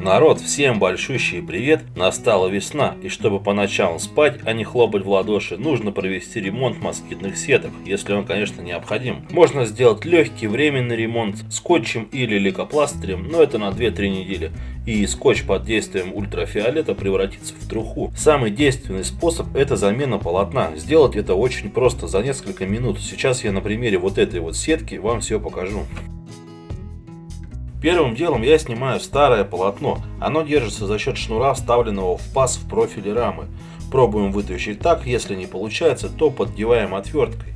Народ, всем большущий привет! Настала весна, и чтобы по ночам спать, а не хлопать в ладоши, нужно провести ремонт москитных сеток, если он, конечно, необходим. Можно сделать легкий временный ремонт скотчем или лейкопластырем, но это на 2-3 недели, и скотч под действием ультрафиолета превратится в труху. Самый действенный способ это замена полотна. Сделать это очень просто, за несколько минут. Сейчас я на примере вот этой вот сетки вам все покажу. Первым делом я снимаю старое полотно. Оно держится за счет шнура, вставленного в паз в профиле рамы. Пробуем вытащить так, если не получается, то поддеваем отверткой.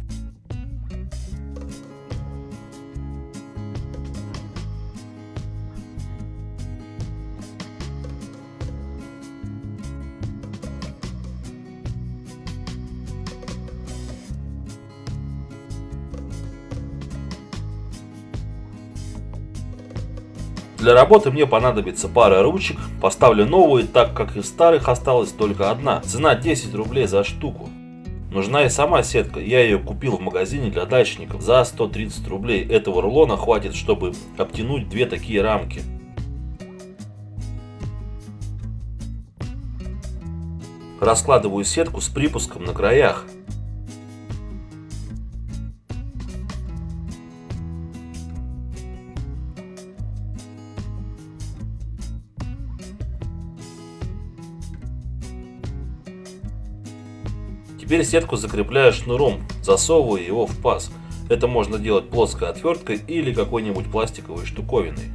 Для работы мне понадобится пара ручек, поставлю новые, так как из старых осталась только одна. Цена 10 рублей за штуку. Нужна и сама сетка, я ее купил в магазине для дачников за 130 рублей. Этого рулона хватит, чтобы обтянуть две такие рамки. Раскладываю сетку с припуском на краях. Теперь сетку закрепляю шнуром, засовываю его в паз. Это можно делать плоской отверткой или какой-нибудь пластиковой штуковиной.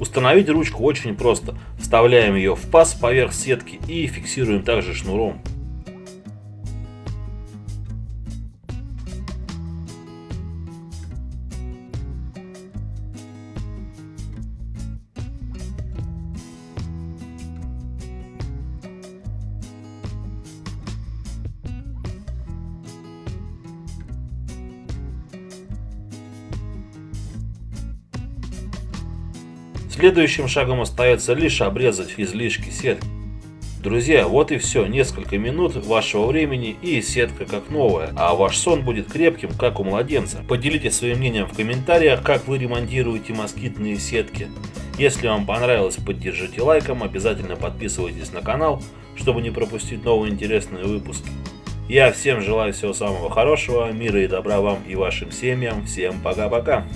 Установить ручку очень просто. Вставляем ее в паз поверх сетки и фиксируем также шнуром. Следующим шагом остается лишь обрезать излишки сетки. Друзья, вот и все. Несколько минут вашего времени и сетка как новая. А ваш сон будет крепким, как у младенца. Поделитесь своим мнением в комментариях, как вы ремонтируете москитные сетки. Если вам понравилось, поддержите лайком. Обязательно подписывайтесь на канал, чтобы не пропустить новые интересные выпуски. Я всем желаю всего самого хорошего, мира и добра вам и вашим семьям. Всем пока-пока.